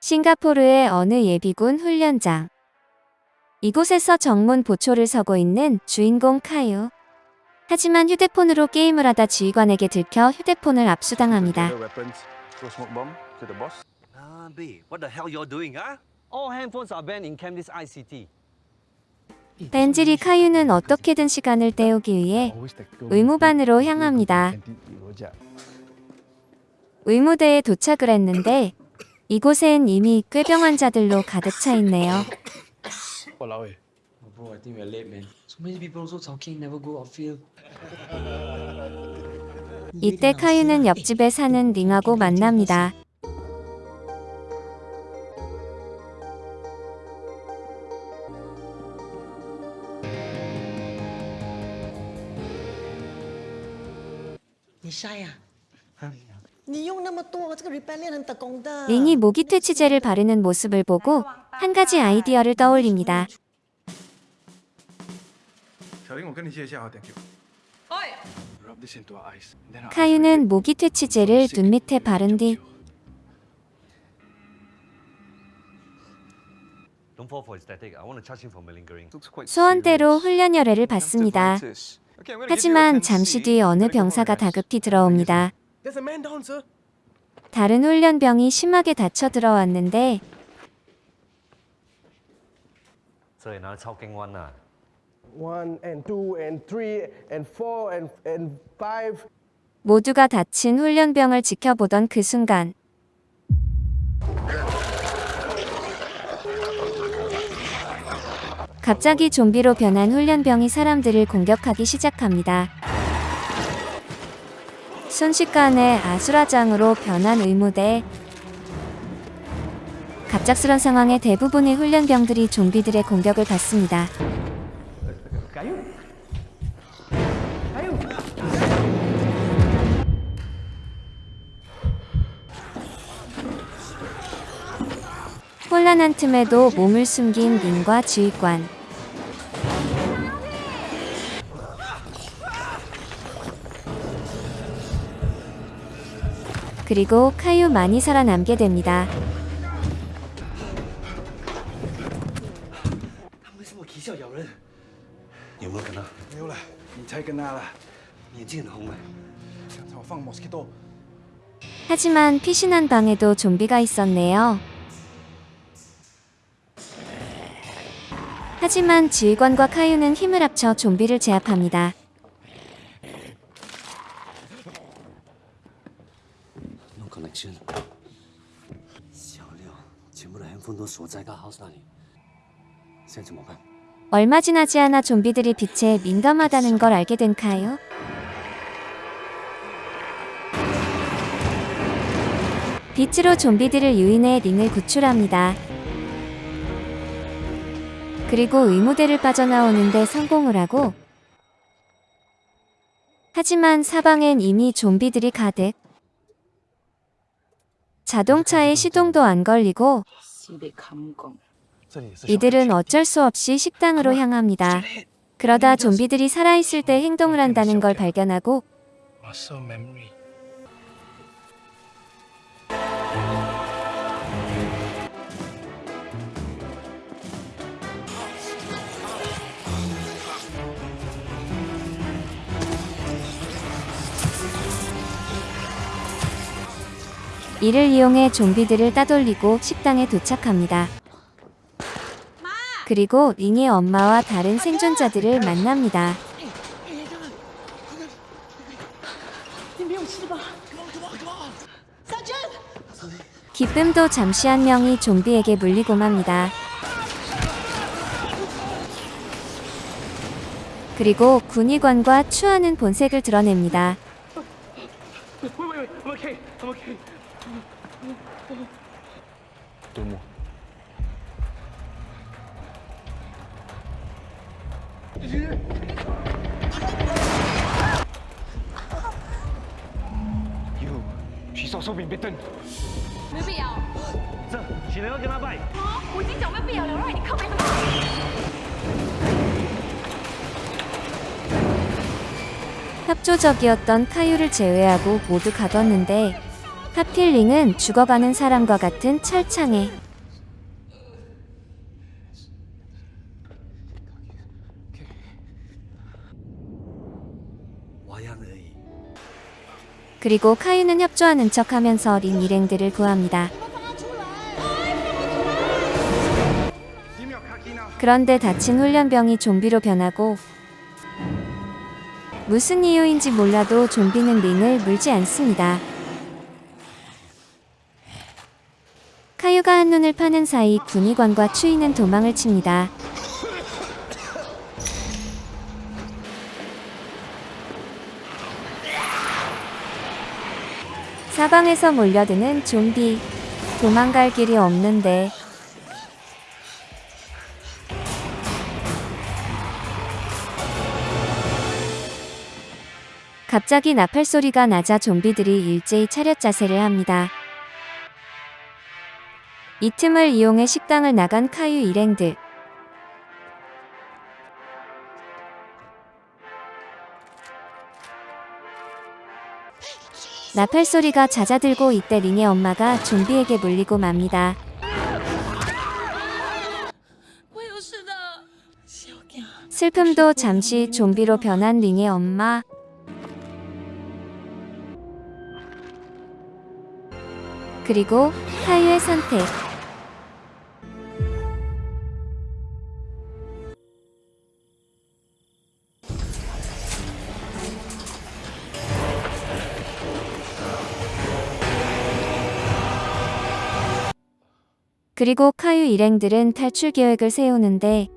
싱가포르의 어느 예비군 훈련장. 이곳에서 정문 보초를 서고 있는 주인공 카유. 하지만 휴대폰으로 게임을 하다 지휘관에게 들켜 휴대폰을 압수당합니다. ICT. 벤질이 카유는 어떻게든 시간을 때우기 위해 의무반으로 향합니다. 의무대에 도착을 했는데 이곳엔 이미 꾀병 환자들로 가득 차 있네요. Walao eh. Oh, bro, I think we're late, man. So many people also talking, never go outfield. 이때 카유는 옆집에 사는 링하고 만납니다. 아? 你用 링이 모기 퇴치제를 바르는 모습을 보고 한 가지 아이디어를 떠올립니다. 카유는 모기 퇴치제를 눈 밑에 바른 뒤 수원대로 훈련 열애를 받습니다. 하지만 잠시 뒤 어느 병사가 다급히 들어옵니다. There's a man down, sir. 다른 훈련병이 심하게 다쳐 들어왔는데 So another Chao Keng one, ah. one and two and three and four and and five. 모두가 다친 훈련병을 지켜보던 그 순간 갑자기 좀비로 변한 훈련병이 사람들을 공격하기 시작합니다. 순식간에 아수라장으로 변한 의무대 갑작스런 상황에 대부분의 훈련병들이 좀비들의 공격을 받습니다. 혼란한 틈에도 몸을 숨긴 린과 지휘관. 그리고 카유 많이 살아남게 됩니다. 하지만 피신한 방에도 좀비가 있었네요. 하지만 지휘관과 카유는 힘을 합쳐 좀비를 제압합니다. 얼마 지나지 않아 좀비들이 빛에 민감하다는 걸 알게 된 카요. 빛으로 좀비들을 유인해 링을 구출합니다. 그리고 의무대를 빠져나오는데 성공을 하고 하지만 사방엔 이미 좀비들이 가득 자동차의 시동도 안 걸리고 이들은 어쩔 수 없이 식당으로 향합니다. 그러다 좀비들이 살아있을 때 행동을 한다는 걸 발견하고 이를 이용해 좀비들을 따돌리고 식당에 도착합니다. 그리고 링의 엄마와 다른 생존자들을 만납니다. 기쁨도 잠시 한 명이 좀비에게 물리고 맙니다. 그리고 군의관과 추하는 본색을 드러냅니다. Wait, wait, wait. I'm okay. I'm okay. Two more. You, she's also been bitten. 没必要。这，请人要跟他拜。啊，我已经讲过必要了，让你靠没什么。 협조적이었던 카유를 제외하고 모두 가뒀는데 파필링은 죽어가는 사람과 같은 철창에 그리고 카유는 협조하는 척하면서 린 일행들을 구합니다. 그런데 다친 훈련병이 좀비로 변하고 무슨 이유인지 몰라도 좀비는 링을 물지 않습니다. 한눈을 파는 사이 군의관과 추이는 도망을 칩니다. 사방에서 몰려드는 좀비. 도망갈 길이 없는데. 갑자기 나팔 소리가 나자 좀비들이 일제히 차렷 자세를 합니다. 이 틈을 이용해 식당을 나간 카유 일행들. 나팔 소리가 잦아들고 이때 링의 엄마가 좀비에게 물리고 맙니다. 슬픔도 잠시 좀비로 변한 링의 엄마. 그리고 카유의 선택. 그리고 카유 일행들은 탈출 계획을 세우는데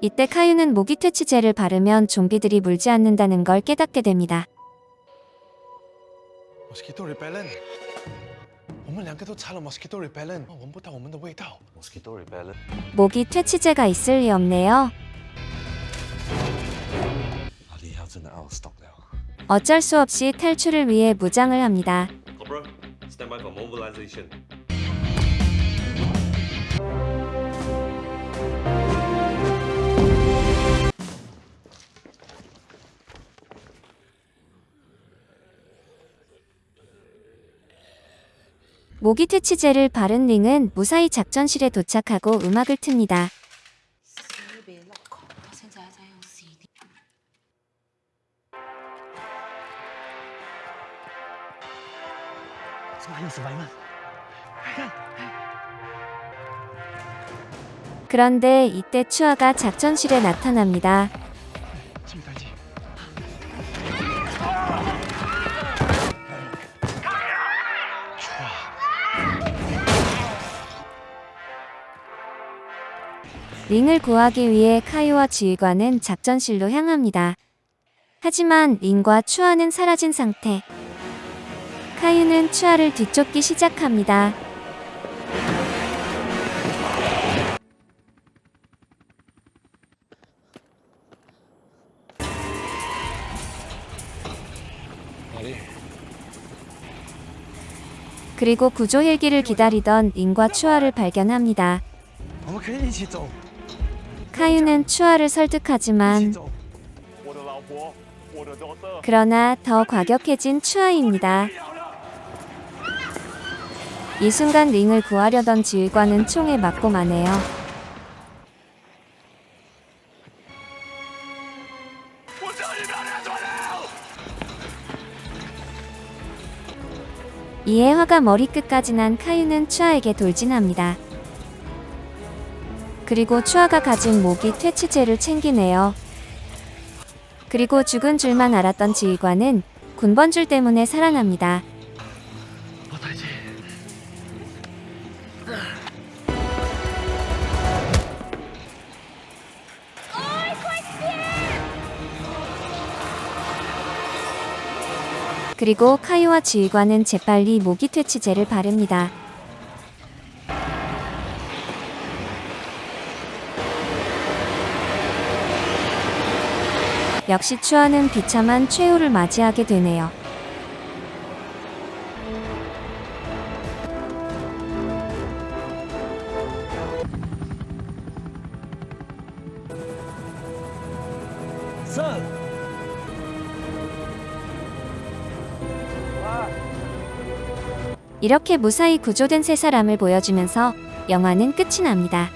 이때 카유는 모기 퇴치제를 바르면 좀비들이 물지 않는다는 걸 깨닫게 됩니다. 모기 퇴치제가 있을 리 없네요. 어쩔 수 없이 탈출을 위해 무장을 합니다. 모기 퇴치제를 바른 링은 무사히 작전실에 도착하고 음악을 틉니다. 그런데 이때 추아가 작전실에 나타납니다. 링을 구하기 위해 카이와 지휘관은 작전실로 향합니다. 하지만 링과 추아는 사라진 상태. 하유는 추하를 뒤쫓기 시작합니다. 그리고 구조헬기를 기다리던 인과 추아를 발견합니다. 카유는 추아를 설득하지만 그러나 더 과격해진 추아입니다. 이 순간 링을 구하려던 지휘관은 총에 맞고 마네요. 이에 화가 머리끝까지 난 카유는 추아에게 돌진합니다. 그리고 추아가 가진 모기 퇴치제를 챙기네요. 그리고 죽은 줄만 알았던 지휘관은 군번줄 때문에 살아납니다. 그리고 카유와 지휘관은 재빨리 모기 퇴치제를 바릅니다. 역시 추아는 비참한 최후를 맞이하게 되네요. Sir, 이렇게 무사히 구조된 세 사람을 보여주면서 영화는 끝이 납니다.